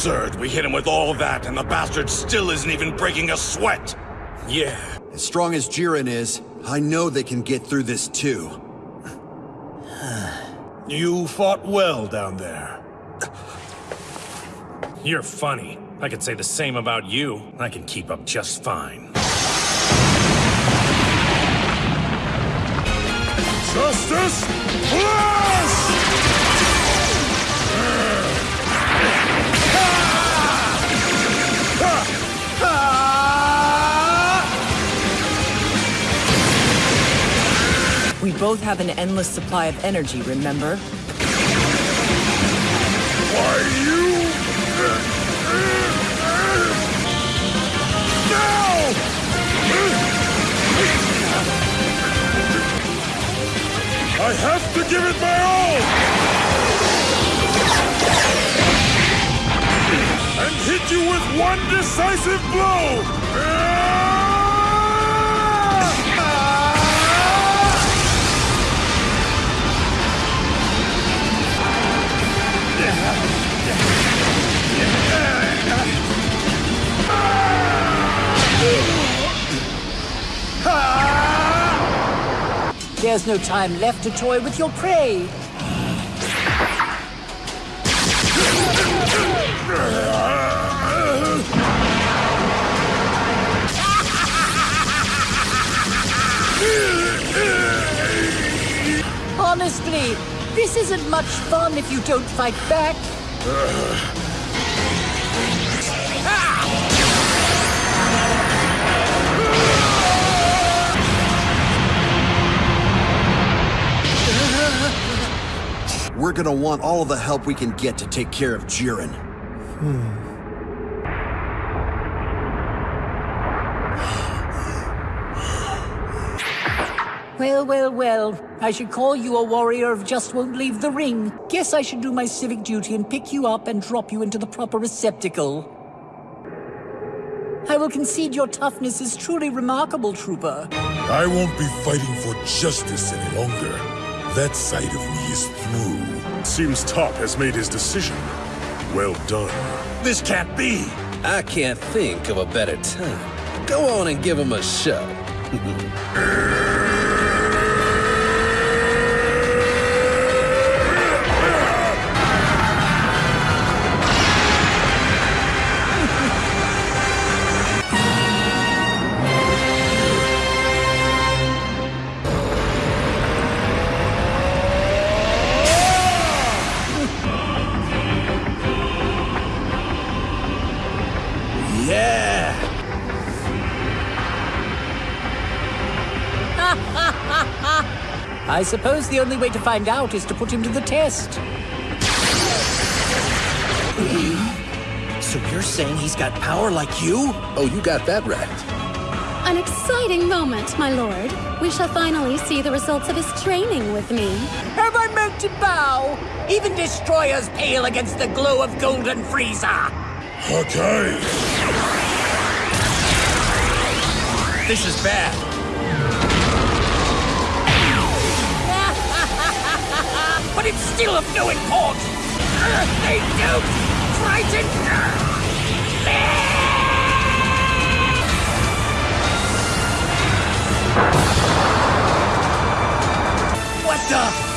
absurd. We hit him with all that, and the bastard still isn't even breaking a sweat. Yeah. As strong as Jiren is, I know they can get through this too. You fought well down there. You're funny. I could say the same about you. I can keep up just fine. Justice Flash! Both have an endless supply of energy, remember? Why, you... I have to give it my all! And hit you with one decisive blow! There's no time left to toy with your prey. Honestly, this isn't much fun if you don't fight back. Ah! We're gonna want all of the help we can get to take care of Jiren. Hmm. Well, well, well. I should call you a warrior of just won't leave the ring. Guess I should do my civic duty and pick you up and drop you into the proper receptacle. I will concede your toughness is truly remarkable, Trooper. I won't be fighting for justice any longer. That side of me is through. Seems Top has made his decision. Well done. This can't be! I can't think of a better time. Go on and give him a show. I suppose the only way to find out is to put him to the test. So you're saying he's got power like you? Oh, you got that right. An exciting moment, my lord. We shall finally see the results of his training with me. Have I meant to bow? Even destroyers pale against the glow of Golden Frieza. Okay. This is bad. It's still of no import. Uh, they don't frighten. What the?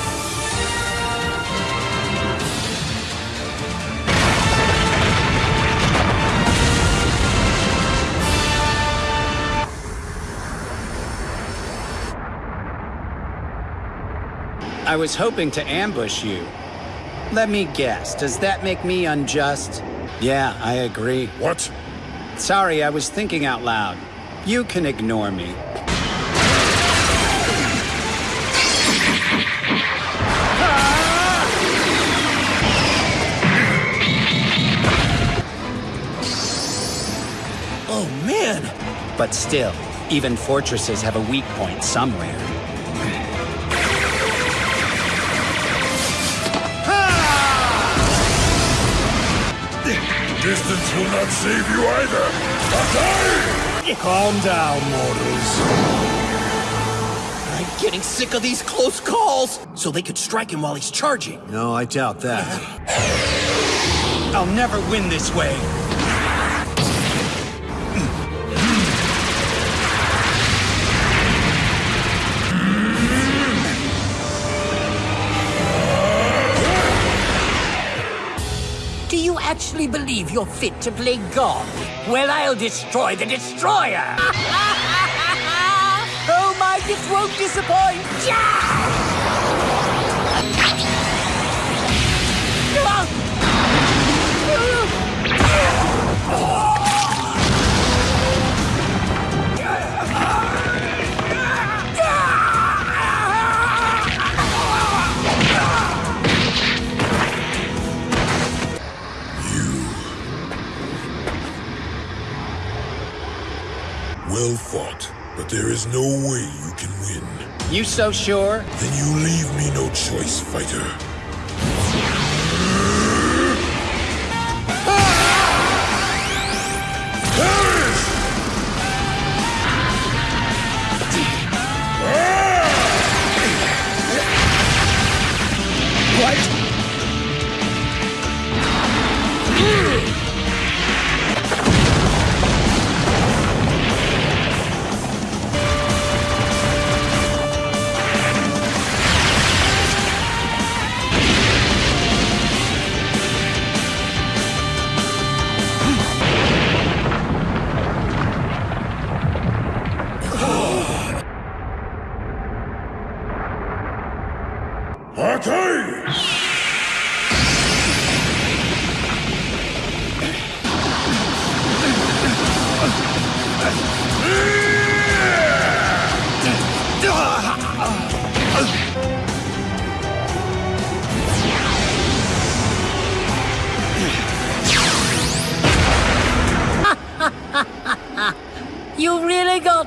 I was hoping to ambush you. Let me guess, does that make me unjust? Yeah, I agree. What? Sorry, I was thinking out loud. You can ignore me. Oh, man! But still, even fortresses have a weak point somewhere. Distance will not save you either. Okay! Calm down, mortals. I'm getting sick of these close calls! So they could strike him while he's charging. No, I doubt that. I'll never win this way. Actually believe you're fit to play God? Well, I'll destroy the destroyer! oh my, this won't disappoint! Well fought, but there is no way you can win. You so sure? Then you leave me no choice, fighter.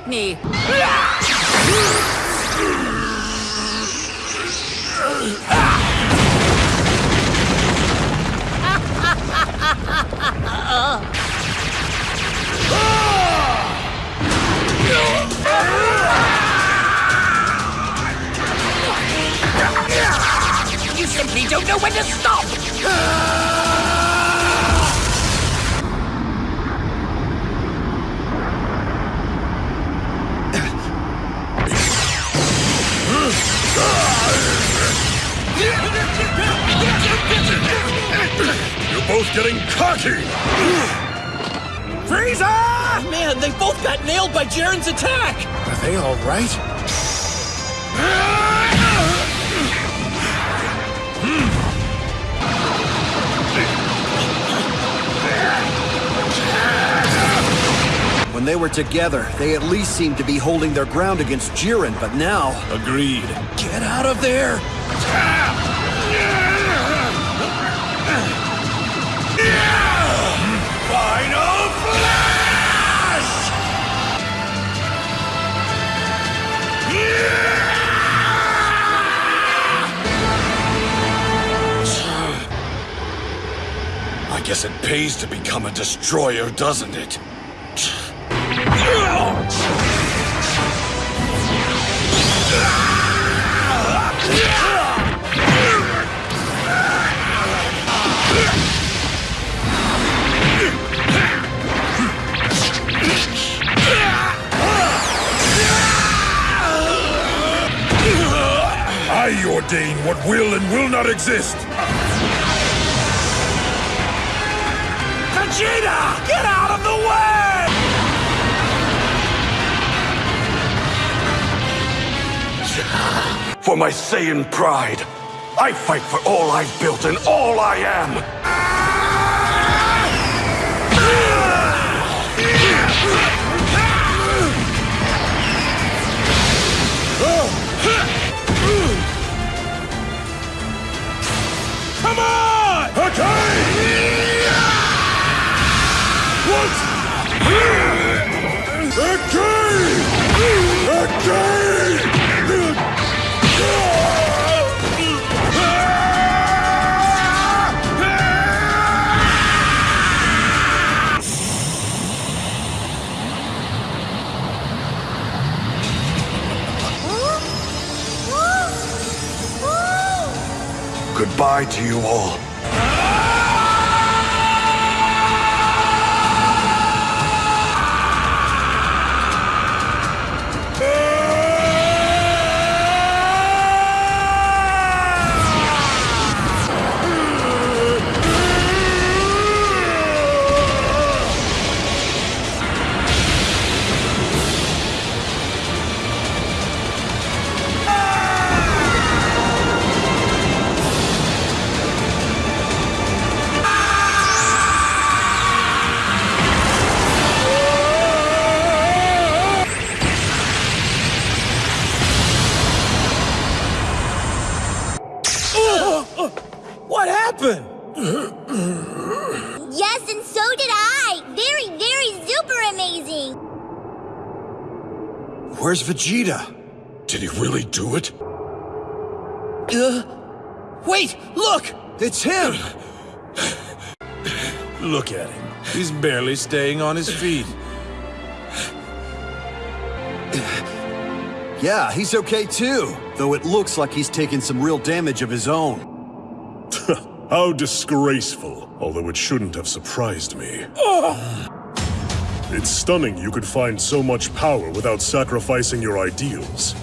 Me! You simply don't know when to stop! You're both getting cocky! Frieza! Man, they both got nailed by Jiren's attack! Are they all they were together, they at least seemed to be holding their ground against Jiren, but now... Agreed. Get out of there! Final Flash! I guess it pays to become a destroyer, doesn't it? Ordain what will and will not exist. Vegeta! Get out of the way! For my Saiyan pride, I fight for all I've built and all I am! Come on! Okay! What? Okay! Okay! Goodbye to you all. What happened? yes, and so did I! Very, very super amazing! Where's Vegeta? Did he really do it? Uh, wait! Look! It's him! look at him. He's barely staying on his feet. Yeah, he's okay too. Though it looks like he's taken some real damage of his own. How disgraceful, although it shouldn't have surprised me. It's stunning you could find so much power without sacrificing your ideals.